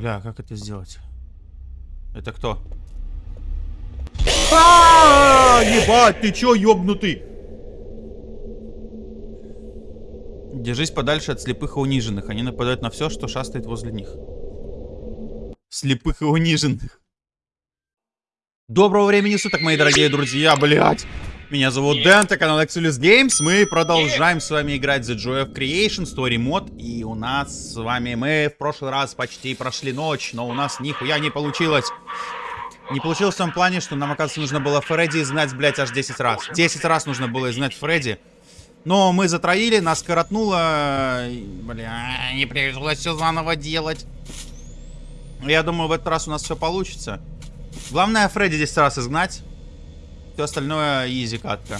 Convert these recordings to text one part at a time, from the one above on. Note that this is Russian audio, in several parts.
Бля, как это сделать? Это кто? А, ебать, ты чё, ёбнутый? Держись подальше от слепых и униженных. Они нападают на все, что шастает возле них. Слепых и униженных. Доброго времени суток, мои дорогие друзья, блядь. Меня зовут Дэн, это канал Exulus Games. Мы продолжаем с вами играть The Joy of Creation, Story Mod. И у нас с вами, мы в прошлый раз почти прошли ночь, но у нас нихуя не получилось. Не получилось в том плане, что нам, оказывается, нужно было Фредди изгнать, блядь, аж 10 раз. 10 раз нужно было изгнать Фредди. Но мы затроили, нас коротнуло. Бля, не пришлось все заново делать. Я думаю, в этот раз у нас все получится. Главное Фредди 10 раз изгнать. Все остальное изи катка.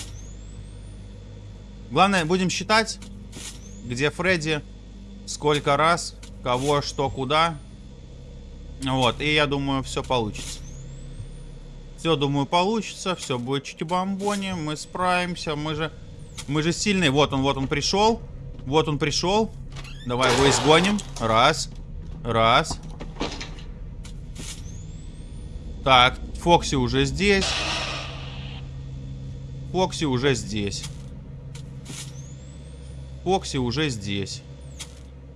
Главное, будем считать, где Фредди, сколько раз, кого, что, куда. Вот, и я думаю, все получится. Все, думаю, получится. Все будет чики-бомбони. Мы справимся. Мы же... Мы же сильные. Вот он, вот он пришел. Вот он пришел. Давай его изгоним. Раз. Раз. Так, Фокси уже здесь. Фокси уже здесь. Фокси уже здесь.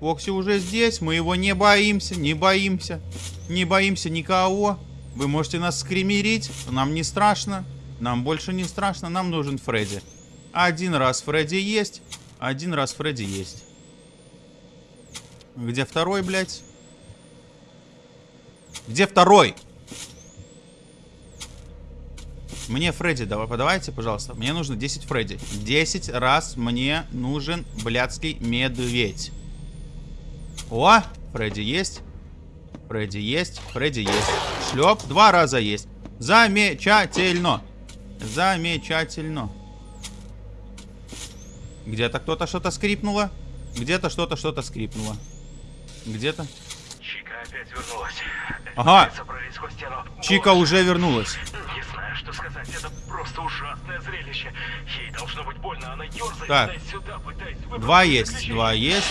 Фокси уже здесь. Мы его не боимся, не боимся. Не боимся никого. Вы можете нас скримерить. Нам не страшно. Нам больше не страшно. Нам нужен Фредди. Один раз Фредди есть. Один раз Фредди есть. Где второй, блядь? Где второй? Мне Фредди, давай, подавайте, пожалуйста. Мне нужно 10 Фредди. 10 раз мне нужен блядский медведь. О, Фредди есть. Фредди есть. Фредди есть. Шлеп. Два раза есть. Замечательно. Замечательно. Где-то кто-то что-то скрипнуло. Где-то что-то что-то скрипнуло. Где-то. Чика опять вернулась. Ага. Чика уже вернулась. Просто ужасное зрелище. Ей должно быть больно. Она ерзает Так. туда-сюда, пытаясь Два есть. Два есть.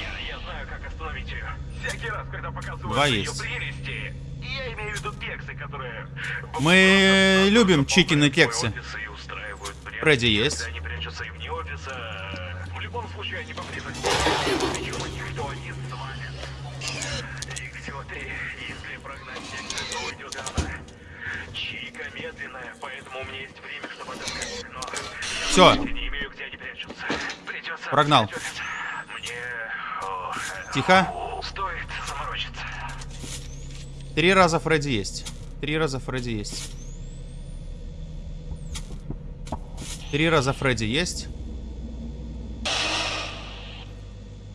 Я, я знаю, как остановить ее. Всякий раз, когда показывают Два ее есть. прелести, я имею в виду кексы, которые... Мы просто любим кексы. офис и прятки, Фредди есть. Они прячутся и вне офиса. В любом случае, они поблизости. Никто не медленная, поэтому у меня есть время, чтобы отыскать. Но Всё. я не имею, где они прячутся. Придется Прогнал. Мне... о, Тихо. Стоит заморочиться. Три раза Фредди есть. Три раза Фредди есть. Три раза Фредди есть.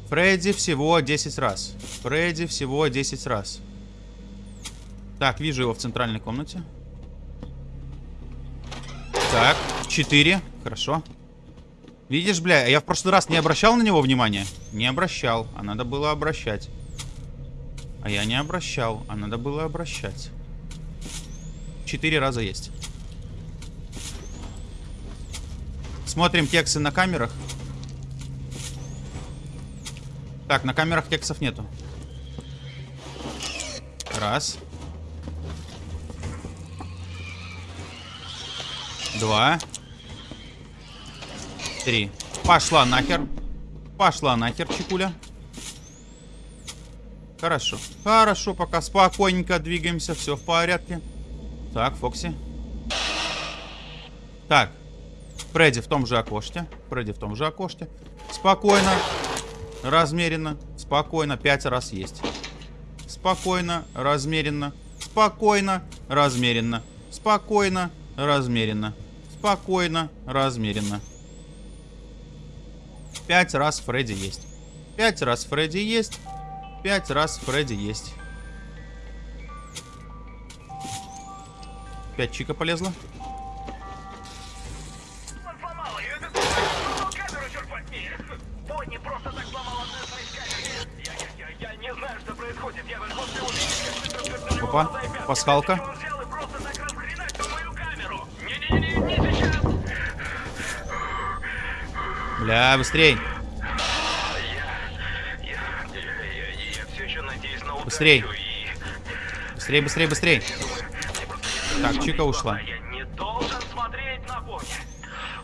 Фредди всего 10 раз. Фредди всего 10 раз. Так, вижу его в центральной комнате. Так, 4. Хорошо. Видишь, бля, я в прошлый раз не обращал на него внимания? Не обращал, а надо было обращать. А я не обращал, а надо было обращать. Четыре раза есть. Смотрим кексы на камерах. Так, на камерах кексов нету. Раз. Два. Три. Пошла нахер. Пошла нахер, чекуля. Хорошо. Хорошо, пока спокойненько двигаемся, все в порядке. Так, Фокси. Так. Фредди в том же окошке. Фредди в том же окошке. Спокойно. Размеренно. Спокойно. Пять раз есть. Спокойно. Размеренно. Спокойно. Размеренно. Спокойно. Размеренно. Спокойно. Размеренно. Пять раз Фредди есть. Пять раз Фредди есть. Пять раз Фредди есть. Пять чика полезла. Он сломал Бля, быстрей. Быстрей. и Быстрее, быстрее, быстрее. Так, Чика ушла. Я не должен смотреть на Бонни.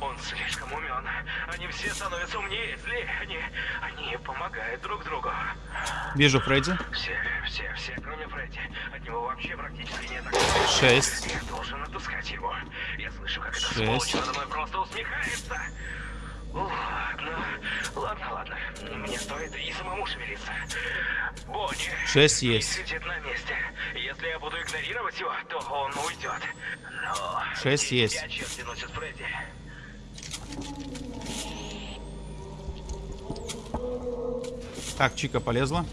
Он слишком умен. Они все становятся умнее, злее. Они, они помогают друг другу. Вижу Фредди. Все, все, все, кроме Фредди. От него вообще практически нет. Шесть. Я должен отыскать его. Я слышу, как эта Шесть. сволочь надо мной просто усмехается. Ладно, ладно, ладно. Мне стоит и самому шевелиться. Бонни. Шесть есть. Сидит на месте. Если я буду игнорировать его, то он уйдет. Но... Шесть есть. Так, Чика полезла.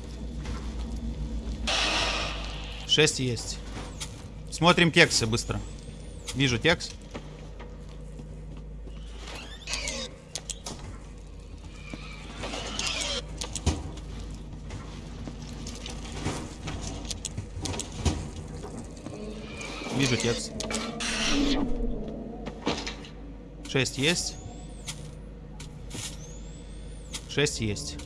Шесть есть. Смотрим кексы быстро. Вижу текст. Вижу текст. Шесть есть. Шесть есть.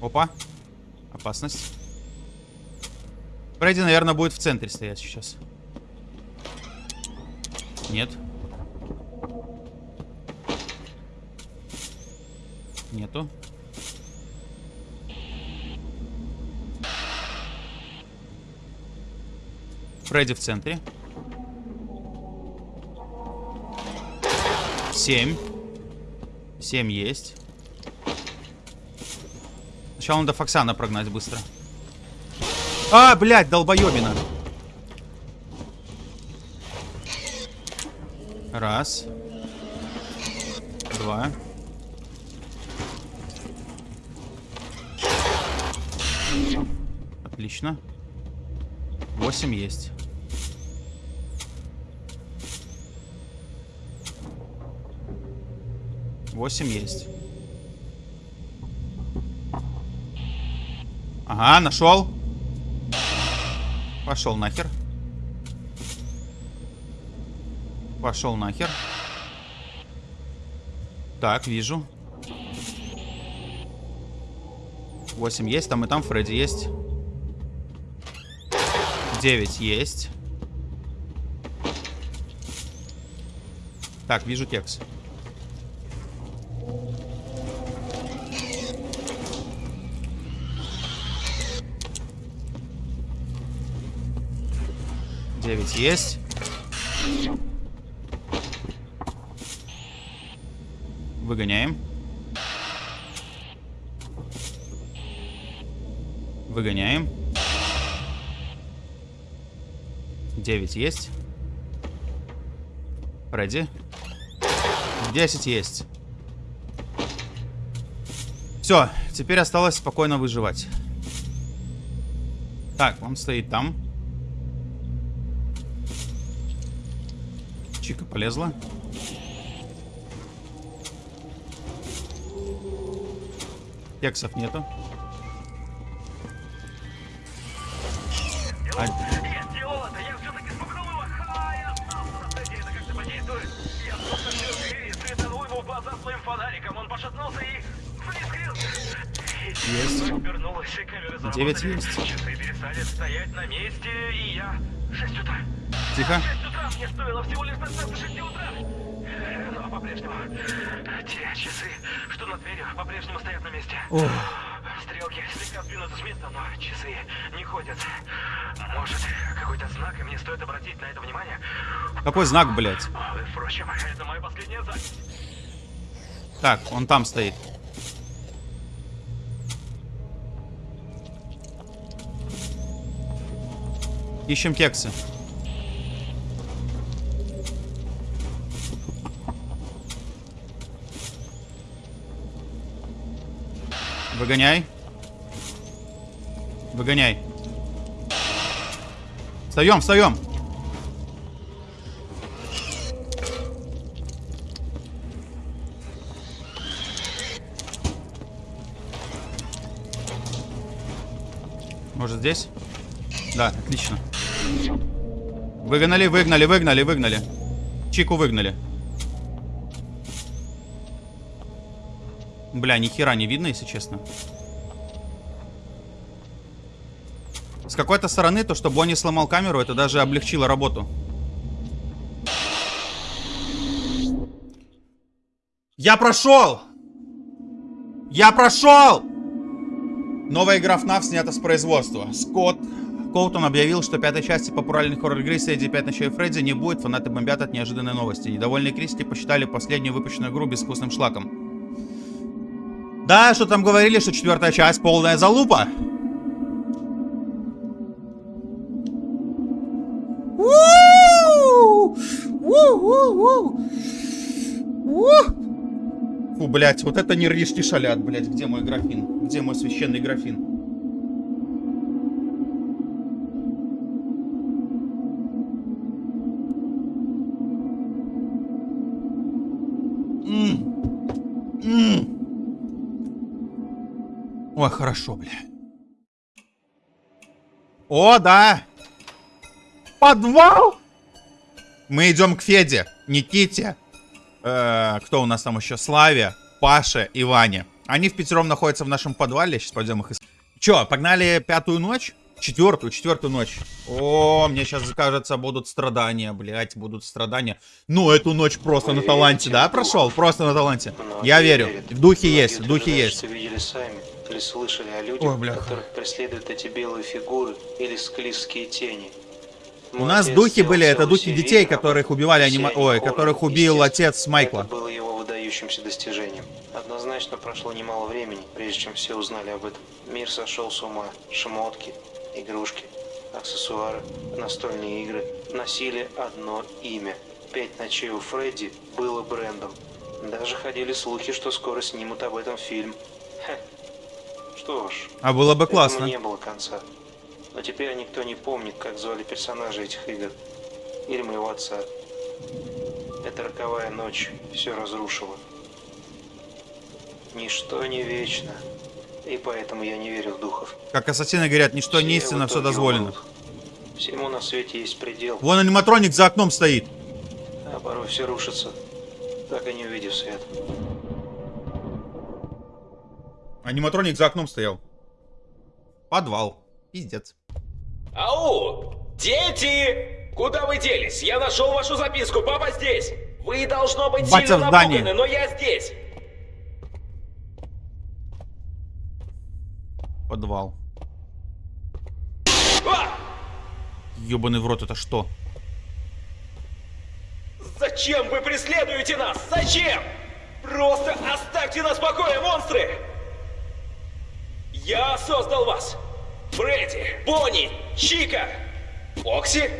Опа. Опасность. Фредди, наверное, будет в центре стоять сейчас. Нет. Нету. Фредди в центре. Семь. Семь есть. Сначала надо Фоксана прогнать быстро. А, блядь, долбоебина. Раз. Два. Отлично. Восемь есть. Восемь есть. Ага, нашел. Пошел нахер. Пошел нахер. Так, вижу. 8 есть, там и там Фредди есть. 9 есть. Так, вижу текст. Девять есть. Выгоняем. Выгоняем. 9 есть. Фредди. 10 есть. Все, теперь осталось спокойно выживать. Так, он стоит там. Он пошатнулся и заискрился. Есть. Девять есть. Часы перестали стоять на месте, и я... Шесть утра. Тихо. Мне стоило всего лишь дождаться шести утра. Но по-прежнему... Те часы, что над дверью, по-прежнему стоят на месте. Ох. Стрелки слегка сдвинуты с места, но часы не ходят. Может, какой-то знак, и мне стоит обратить на это внимание? Какой знак, блядь? Впрочем, это моя последняя запись. Так, он там стоит. Ищем кексы. Выгоняй. Выгоняй. Встаем, встаем. Может здесь? Да, отлично. Выгнали, выгнали, выгнали, выгнали. Чику выгнали. Бля, ни хера не видно, если честно. С какой-то стороны, то, что Бонни сломал камеру, это даже облегчило работу. Я прошел! Я прошел! Новая игра FNAF снята с производства. Скотт Коутон объявил, что пятой части популярной хоррор-игры среди «Пять ночей Фредди» не будет, фанаты бомбят от неожиданной новости. Недовольные критики посчитали последнюю выпущенную игру безвкусным шлаком. Да, что там говорили, что четвертая часть полная залупа. Фу, блядь, вот это нервишки шалят, блядь. Где мой графин? Где мой священный графин? Ой, хорошо, бля. О, да! Подвал! Мы идем к Феде, Никите, э, кто у нас там еще, Славе, Паше и Ване. Они в пятером находятся в нашем подвале, сейчас пойдем их искать. Че, погнали пятую ночь? Четвертую, четвертую ночь. О, мне сейчас, кажется, будут страдания, блять, будут страдания. Ну, эту ночь просто Вы на таланте, да, прошел? Просто на таланте. Я верю. В духе Многие есть, в духе утверждают, есть. видели сами или слышали о людях, Ой, бляха. которых преследуют эти белые фигуры или склизкие тени. У Мой нас отец духи были, это духи детей, которых убивали анима... Ой, хоррор, которых убил отец Майкла. Это было его выдающимся достижением. Однозначно прошло немало времени, прежде чем все узнали об этом. Мир сошел с ума. Шмотки, игрушки, аксессуары, настольные игры носили одно имя. Пять ночей у Фредди было брендом. Даже ходили слухи, что скоро снимут об этом фильм. Хе. Что ж, А было бы классно. не было конца. Но теперь никто не помнит, как звали персонажей этих игр. Или моего отца. Эта роковая ночь все разрушила. Ничто не вечно. И поэтому я не верю в духов. Как ассасины говорят, ничто не Все истинно, в все дозволено. умрут. Всему на свете есть предел, Вон аниматроник за окном стоит. а порой все рушится, так и не увидев свет. Аниматроник за окном стоял. Подвал. Пиздец. Ау! Дети! Куда вы делись? Я нашел вашу записку, папа здесь! Вы, должно быть, Батя сильно напуганы, но я здесь! Подвал. А! Ёбаный в рот, это что? Зачем вы преследуете нас? Зачем? Просто оставьте нас в покое, монстры! Я создал вас! Фредди, Бонни, Чика, Окси?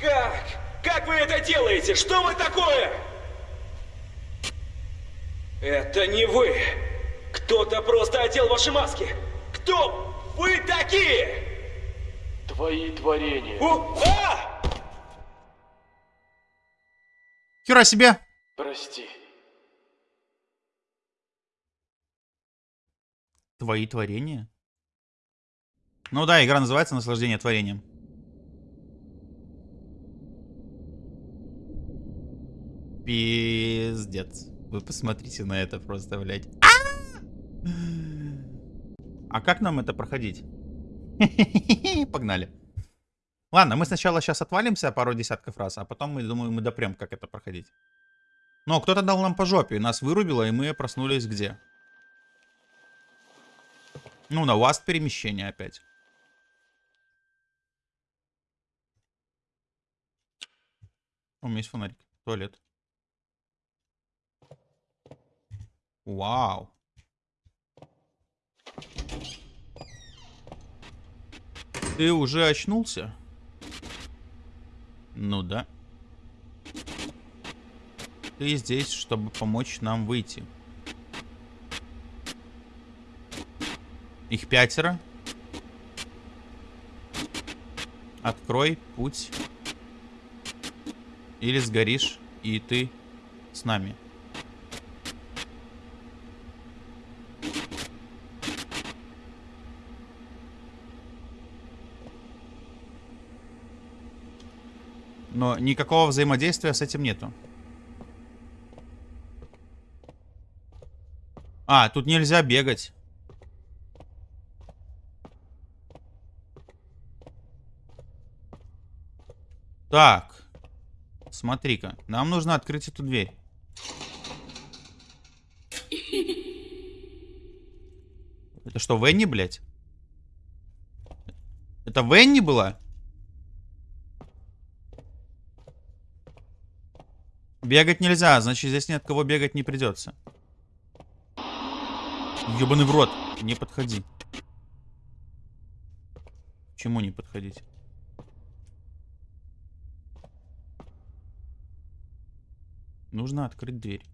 Как? Как вы это делаете? Что вы такое? Это не вы! Кто-то просто одел ваши маски! Кто вы такие? Твои творения. У- а! Хера себе! Прости. Твои творения? Ну да, игра называется «Наслаждение творением». Пиздец. Вы посмотрите на это просто, блядь. А как нам это проходить? Погнали. Ладно, мы сначала сейчас отвалимся пару десятков раз, а потом мы, думаю, мы допрем, как это проходить. Но кто-то дал нам по жопе, нас вырубило, и мы проснулись где? Ну, на вас перемещение опять. У меня есть фонарик. Туалет. Вау. Ты уже очнулся? Ну да. Ты здесь, чтобы помочь нам выйти. Их пятеро. Открой путь. Или сгоришь, и ты с нами. Но никакого взаимодействия с этим нету. А, тут нельзя бегать. Так. Смотри-ка. Нам нужно открыть эту дверь. Это что, Венни, блядь? Это Венни была? Бегать нельзя, значит здесь ни от кого бегать не придется. Ёбаный в рот. Не подходи. Чему не подходить? Нужно открыть дверь.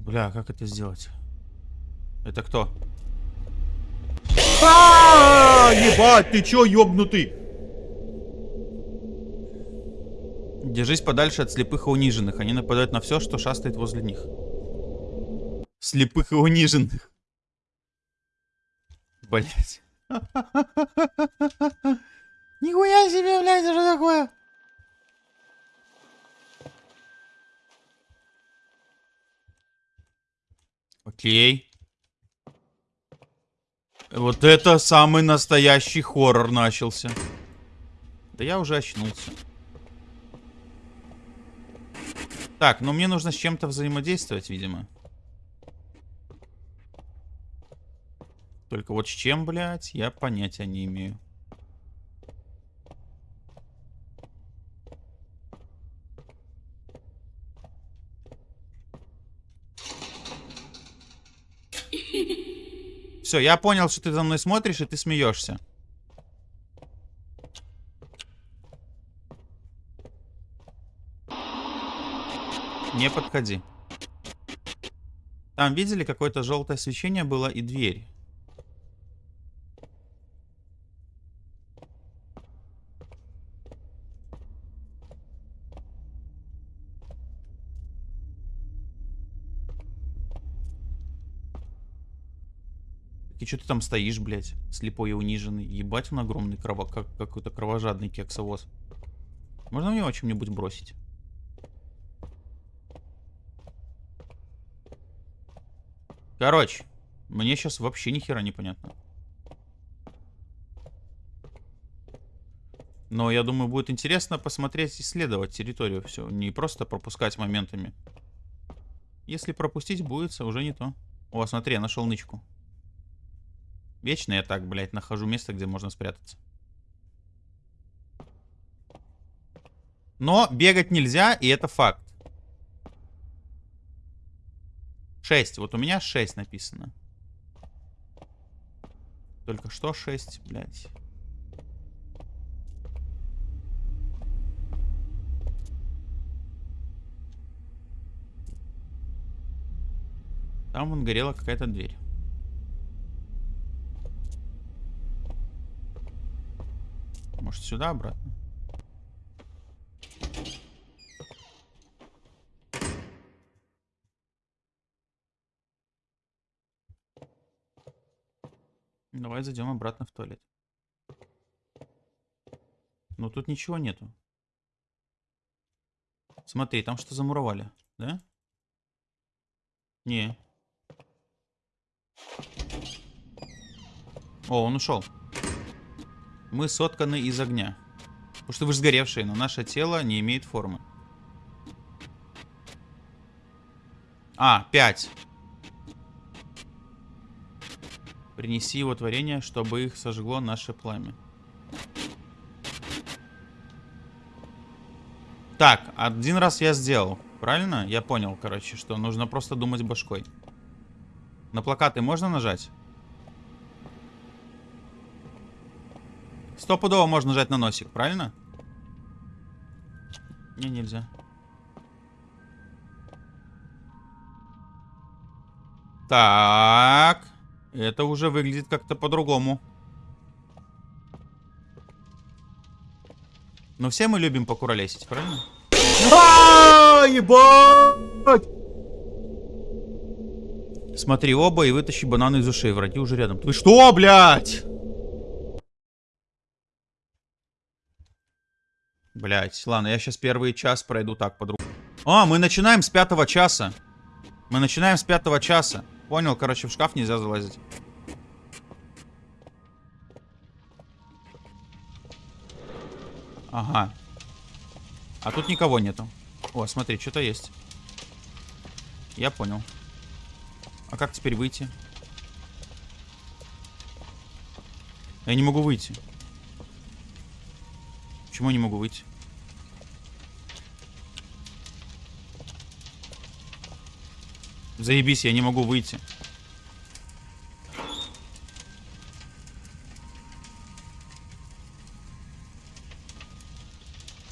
Бля, как это сделать? Это кто? А, ебать, ты чё, ёбнутый? Держись подальше от слепых и униженных. Они нападают на все, что шастает возле них. Слепых и униженных. Блять. Нихуя себе, блядь, это что такое? Окей. Вот это самый настоящий хоррор начался. Да я уже очнулся. Так, ну мне нужно с чем-то взаимодействовать, видимо. Только вот с чем, блядь, я понятия не имею. Все, я понял, что ты за мной смотришь, и ты смеешься. Не подходи. Там видели, какое-то желтое освещение было и дверь. И что ты там стоишь, блядь, слепой и униженный? Ебать он огромный, крово... как какой-то кровожадный кексовоз. Можно мне его чем-нибудь бросить? Короче, мне сейчас вообще ни хера не понятно. Но я думаю, будет интересно посмотреть, исследовать территорию все. Не просто пропускать моментами. Если пропустить, будет уже не то. О, смотри, я нашел нычку. Вечно я так, блядь, нахожу место, где можно спрятаться. Но бегать нельзя, и это факт. 6. Вот у меня 6 написано. Только что 6, блядь. Там вон горела какая-то дверь. Может сюда обратно? Давай зайдем обратно в туалет. Но тут ничего нету. Смотри, там что замуровали, да? Не. О, он ушел. Мы сотканы из огня. Потому что вы же сгоревшие, но наше тело не имеет формы. А, 5. Принеси его творение, чтобы их сожгло наше пламя. Так, один раз я сделал. Правильно? Я понял, короче, что нужно просто думать башкой. На плакаты можно нажать? Стопудово можно нажать на носик, правильно? Не, нельзя. Так. Это уже выглядит как-то по-другому. Но все мы любим покуролесить, правильно? А, ебать! Смотри оба и вытащи бананы из ушей. Враги уже рядом. Ты что, блядь? Блять, ладно, я сейчас первый час пройду так по-другому. А, мы начинаем с пятого часа. Мы начинаем с пятого часа. Понял, короче, в шкаф нельзя залазить. Ага. А тут никого нету. О, смотри, что-то есть. Я понял. А как теперь выйти? Я не могу выйти. Почему я не могу выйти? Заебись, я не могу выйти.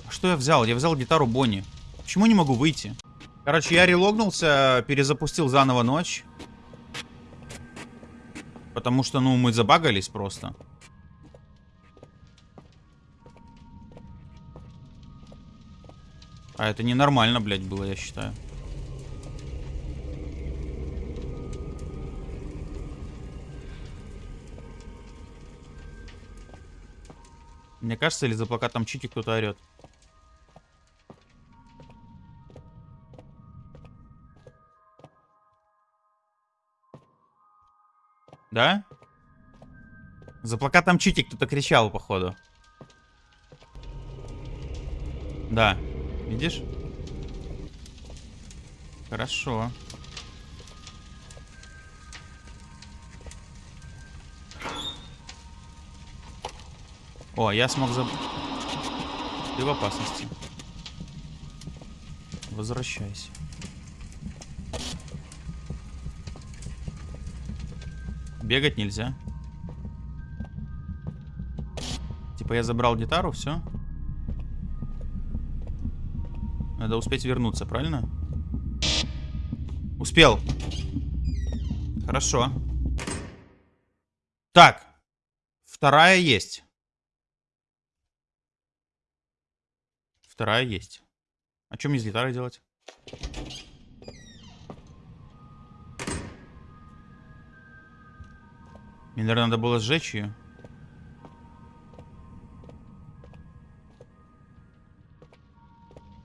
А что я взял? Я взял гитару Бонни. Почему не могу выйти? Короче, я релогнулся, перезапустил заново ночь. Потому что, ну, мы забагались просто. А это ненормально, блядь, было, я считаю. Мне кажется, или за плакатом Чики кто-то орет. Да? За плакатом Чики кто-то кричал, походу. Да. Видишь? Хорошо. О, я смог заб... Ты в опасности. Возвращайся. Бегать нельзя. Типа я забрал гитару, все. Надо успеть вернуться, правильно? Успел. Хорошо. Так. Вторая есть. Вторая есть. А что мне с гитарой делать? Мне, наверное, надо было сжечь ее.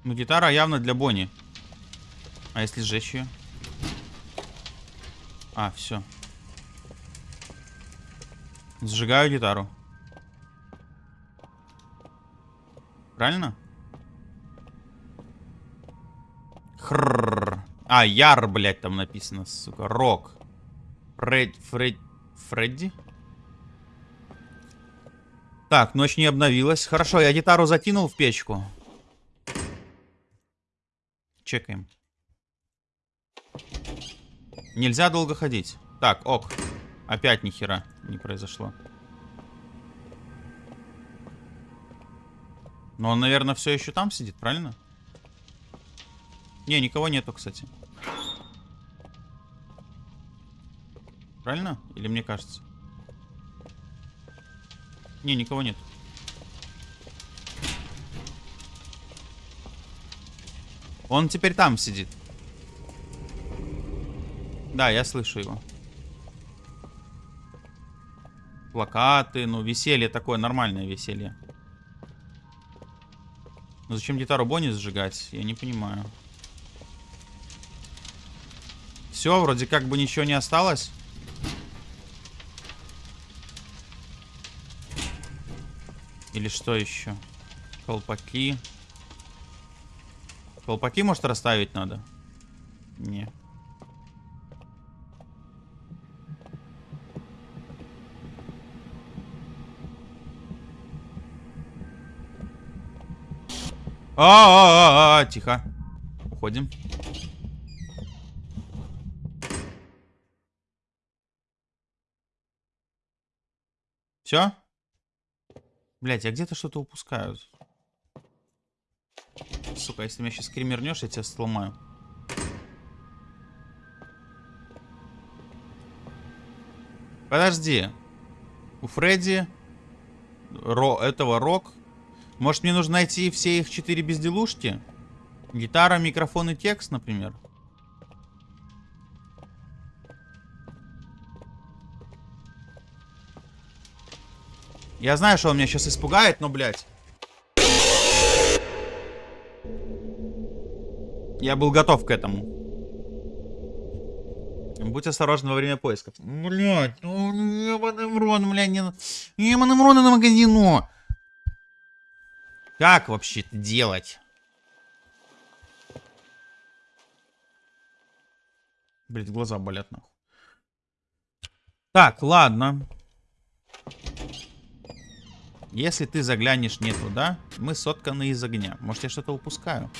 Ну, гитара явно для Бонни. А если сжечь ее? А, все. Сжигаю гитару. Правильно? Хрррр. А, Яр, блядь, там написано, сука. Рок. Фред... Фред... Фредди? Так, ночь не обновилась. Хорошо, я гитару закинул в печку. Чекаем. Нельзя долго ходить. Так, ок. Опять нихера не произошло. Но он, наверное, все еще там сидит, правильно? Не, никого нету, кстати. Правильно? Или мне кажется? Не, никого нет. Он теперь там сидит. Да, я слышу его. Плакаты, ну, веселье такое, нормальное веселье. Но зачем гитару Бонни сжигать? Я не понимаю. Все, вроде как бы ничего не осталось. Или что еще? Колпаки. Колпаки, может, расставить надо? Не. А, -а, -а, -а, тихо. Уходим. Все? Блять, я где-то что-то упускаю. Сука, если меня сейчас кремернешь, я тебя сломаю. Подожди. У Фредди Ро, этого рок. Может мне нужно найти все их четыре безделушки? Гитара, микрофон и текст, например. Я знаю, что он меня сейчас испугает, но, блядь. Я был готов к этому. Будь осторожен во время поисков. Блядь, ну ебаный мрон, блядь, не... Ебаный мрон на магазину. Как вообще это делать? Блять, глаза болят нахуй. Так, ладно. Если ты заглянешь не туда, мы сотканы из огня. Может, я что-то упускаю.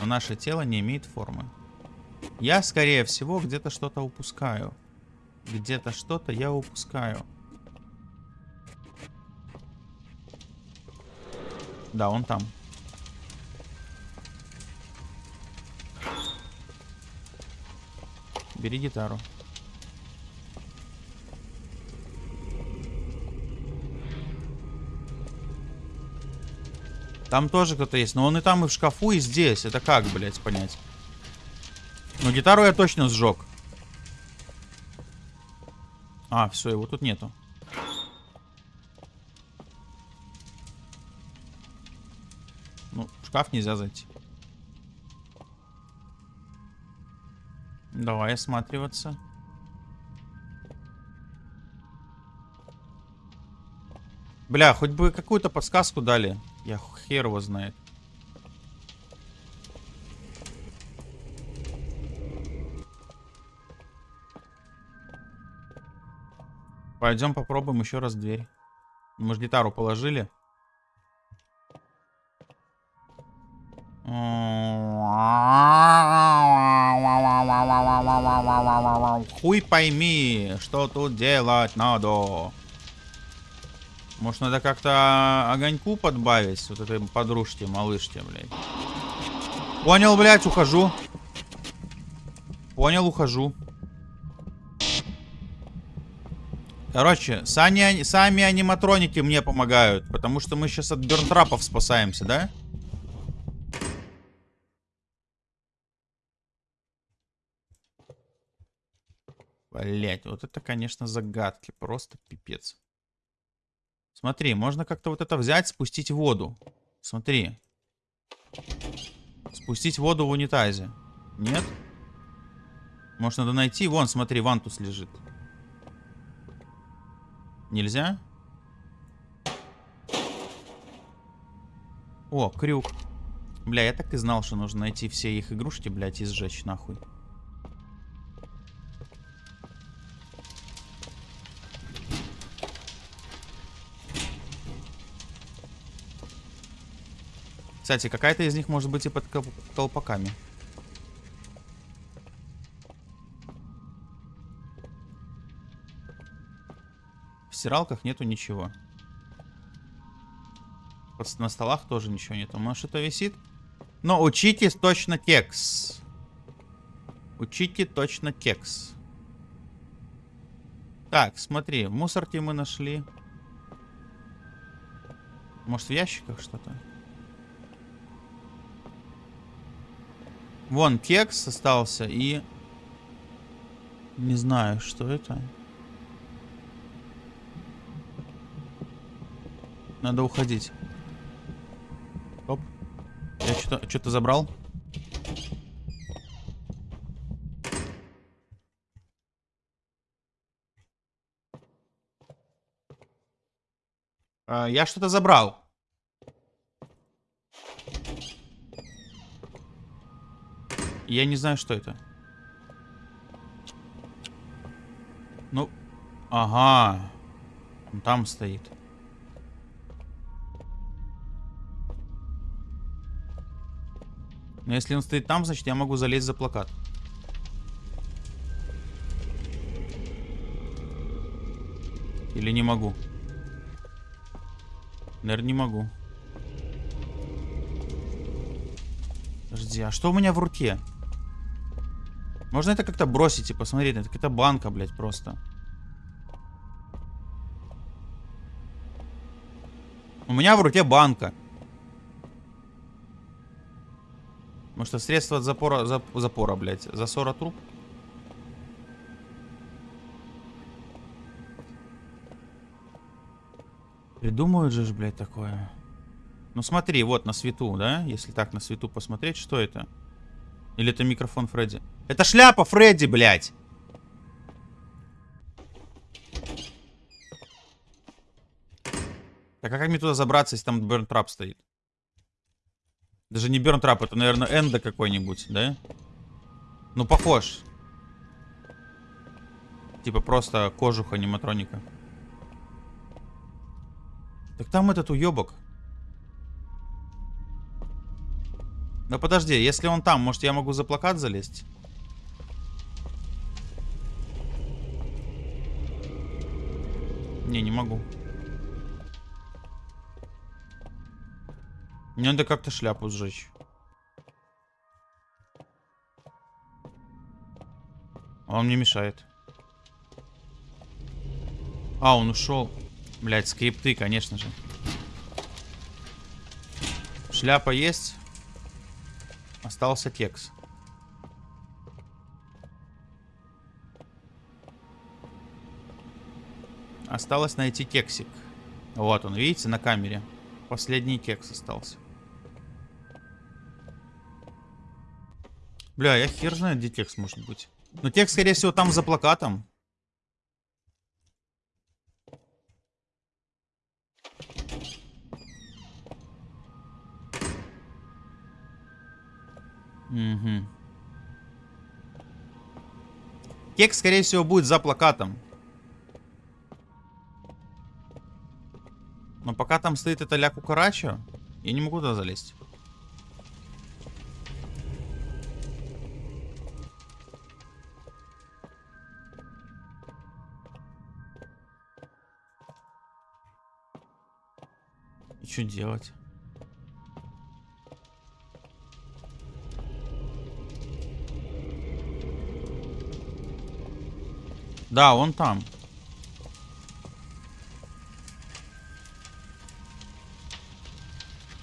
Но наше тело не имеет формы. Я, скорее всего, где-то что-то упускаю. Где-то что-то я упускаю. Да, он там. Бери гитару. Там тоже кто-то есть. Но он и там, и в шкафу, и здесь. Это как, блядь, понять? Ну, гитару я точно сжег. А, все, его тут нету. Ну, в шкаф нельзя зайти. Давай осматриваться. Бля, хоть бы какую-то подсказку дали. Я хер его знает. Пойдем попробуем еще раз дверь. Мы же гитару положили. Хуй пойми, что тут делать надо. Может, надо как-то огоньку подбавить вот этой подружке, малышке, блядь. Понял, блядь, ухожу. Понял, ухожу. Короче, сами, сами аниматроники мне помогают, потому что мы сейчас от бернтрапов спасаемся, да? Блять, вот это, конечно, загадки. Просто пипец. Смотри, можно как-то вот это взять, спустить воду. Смотри. Спустить воду в унитазе. Нет? Может, надо найти? Вон, смотри, вантус лежит. Нельзя? О, крюк. Бля, я так и знал, что нужно найти все их игрушки, блядь, и сжечь нахуй. Кстати, какая-то из них может быть и под колпаками. В стиралках нету ничего. На столах тоже ничего нету. Может, это висит? Но учите точно кекс. Учите точно кекс. Так, смотри, в мусорке мы нашли. Может, в ящиках что-то? Вон кекс остался и... Не знаю, что это. Надо уходить. Оп. Я что-то что забрал. А, я что-то забрал. Я не знаю, что это. Ну, ага. Он там стоит. Но если он стоит там, значит я могу залезть за плакат. Или не могу? Наверное, не могу. Подожди, а что у меня в руке? Можно это как-то бросить и посмотреть? Это какая-то банка, блядь, просто. У меня в руке банка. Может, это средство от запора, зап, запора, блядь, засора труп? Придумают же, блядь, такое. Ну смотри, вот на свету, да? Если так на свету посмотреть, что это? Или это микрофон Фредди? Это шляпа Фредди, блядь! Так а как мне туда забраться, если там Бернтрап стоит? Даже не Бернтрап, это, наверное, Энда какой-нибудь, да? Ну, похож. Типа просто кожуха аниматроника. Так там этот уебок. Да подожди, если он там, может я могу за плакат залезть? Не, не могу. Мне надо как-то шляпу сжечь. А он мне мешает. А, он ушел. Блять, скрипты, конечно же. Шляпа есть. Остался кекс. Осталось найти кексик. Вот он, видите, на камере. Последний кекс остался. Бля, я хер знаю, где текст может быть. Но текст, скорее всего, там за плакатом. Угу. Текст, скорее всего, будет за плакатом. Пока там стоит эта ля кукарача, я не могу туда залезть. И что делать? Да, он там.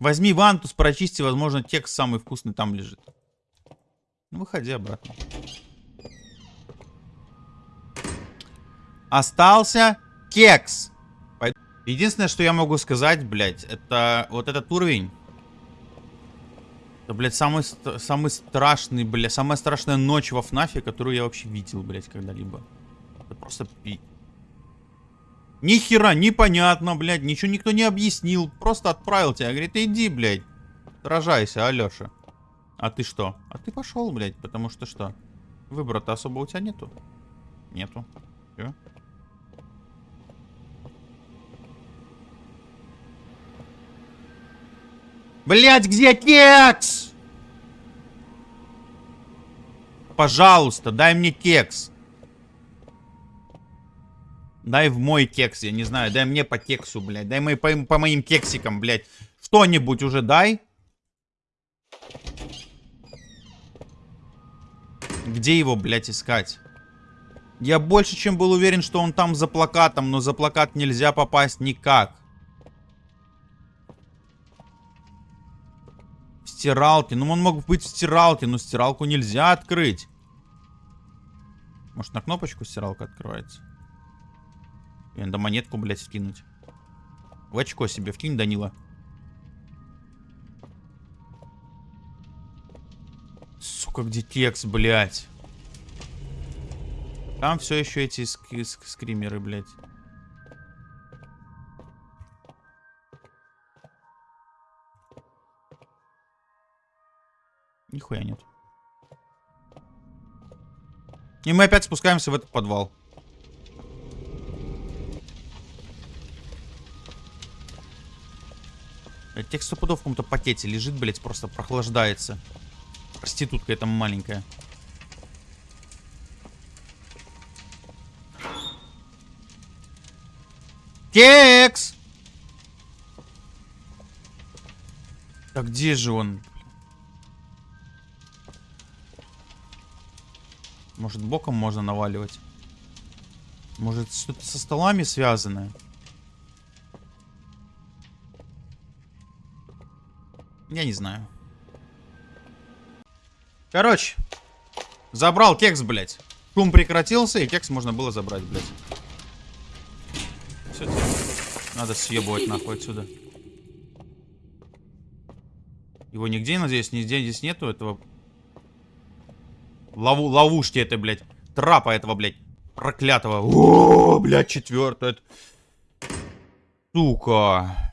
Возьми вантус, прочисти, возможно, текст самый вкусный там лежит. Ну, выходи обратно. Остался кекс. Единственное, что я могу сказать, блядь, это вот этот уровень. Это, блядь, самый, самый страшный, блядь, самая страшная ночь во ФНАФе, которую я вообще видел, блядь, когда-либо. Это просто пи... Ни хера непонятно, блядь, ничего никто не объяснил. Просто отправил тебя, говорит, иди, блядь, сражайся, Алеша. А ты что? А ты пошел, блядь, потому что что? Выбора-то особо у тебя нету? Нету. Чё? Блять, где кекс? Пожалуйста, дай мне кекс. Дай в мой кекс, я не знаю. Дай мне по кексу, блядь. Дай мои, по, по моим кексикам, блядь. Что-нибудь уже дай. Где его, блядь, искать? Я больше чем был уверен, что он там за плакатом, но за плакат нельзя попасть никак. В стиралке. Ну, он мог быть в стиралке, но стиралку нельзя открыть. Может, на кнопочку стиралка открывается? И надо монетку, блядь, вкинуть. В очко себе вкинь, Данила. Сука, где текст, блядь? Там все еще эти ск ск скримеры, блядь. Нихуя нет. И мы опять спускаемся в этот подвал. Текст стопудов в каком-то пакете лежит, блядь, просто прохлаждается. Проститутка эта маленькая. Кекс! Так где же он? Может боком можно наваливать? Может что-то со столами связанное? Я не знаю. Короче, забрал кекс, блядь. Шум прекратился, и кекс можно было забрать, блядь. Все, надо съебывать нахуй отсюда. Его нигде, надеюсь, нигде здесь нету этого... Лову, ловушки это, блядь. Трапа этого, блядь. Проклятого. О, блядь, четвертое. Сука.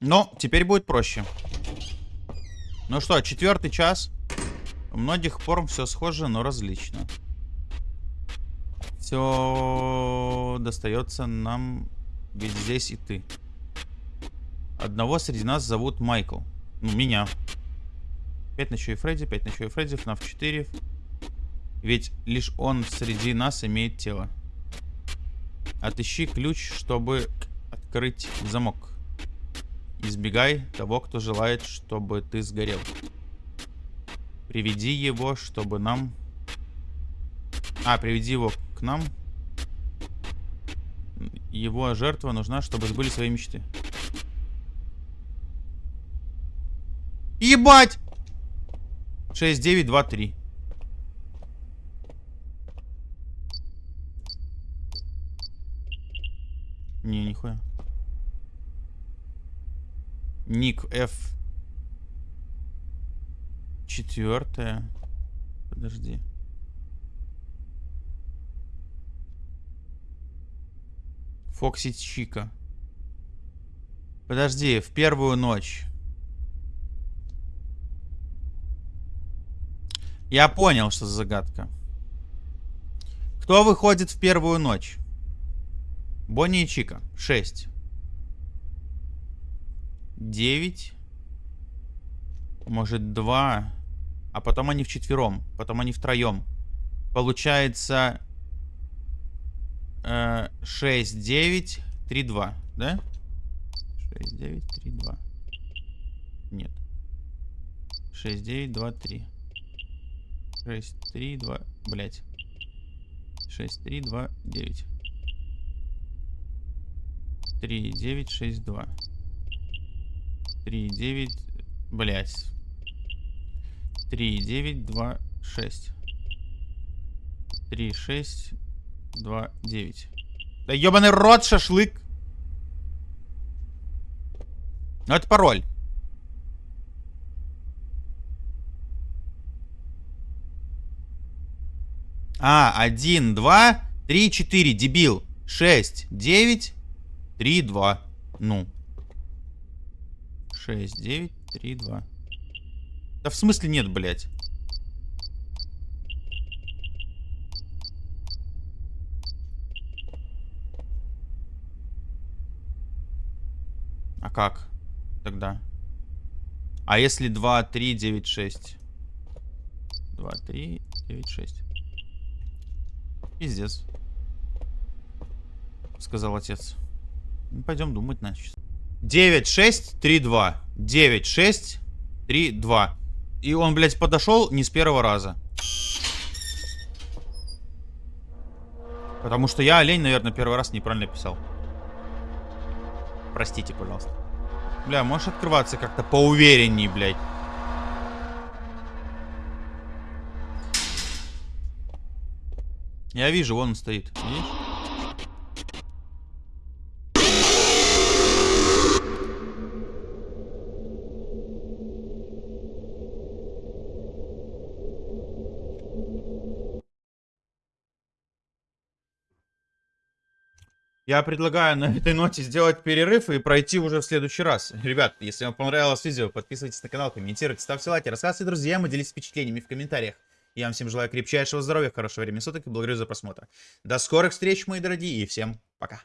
Но теперь будет проще. Ну что, четвертый час. У многих форм все схоже, но различно. Все достается нам, ведь здесь и ты. Одного среди нас зовут Майкл. Ну, меня. Пять ночей Фредди, пять ночей Фредди, FNAF 4. Ведь лишь он среди нас имеет тело. Отыщи ключ, чтобы открыть замок. Избегай того, кто желает, чтобы ты сгорел. Приведи его, чтобы нам... А, приведи его к нам. Его жертва нужна, чтобы сбыли свои мечты. Ебать! 6, 9, 2, 3. Не, нихуя. Ник F. Четвертая. Подожди. Фокси Чика. Подожди, в первую ночь. Я понял, что за загадка. Кто выходит в первую ночь? Бонни и Чика. 6. 9. Может, 2. А потом они вчетвером. Потом они втроем. Получается... Э, 6, 9, 3, 2. Да? 6, 9, 3, 2. Нет. 6, 9, 2, 3. 6, 3, 2, блять. 6, 3, 2, 9. 3, 9, 6, 2. 3, 9, блять. 3, 9, 2, 6. 3, 6, 2, 9. Да ебаный рот, шашлык. Ну это пароль. А, 1, 2, 3, 4, дебил. 6, 9, 3, 2. Ну. 6, 9, 3, 2. Да в смысле нет, блядь? А как тогда? А если 2, 3, 9, 6? 2, 3, 9, 6. Пиздец. Сказал отец. Ну, пойдем думать, значит. 9, 6, 3, 2. 9, 6, 3, 2. И он, блядь, подошел не с первого раза. Потому что я олень, наверное, первый раз неправильно писал. Простите, пожалуйста. Бля, можешь открываться как-то поуверенней, блядь. Я вижу, вон он стоит. Видишь? Я предлагаю на этой ноте сделать перерыв и пройти уже в следующий раз. Ребят, если вам понравилось видео, подписывайтесь на канал, комментируйте, ставьте лайки, рассказывайте друзьям и делитесь впечатлениями в комментариях. Я вам всем желаю крепчайшего здоровья, хорошего времени суток и благодарю за просмотр. До скорых встреч, мои дорогие, и всем пока.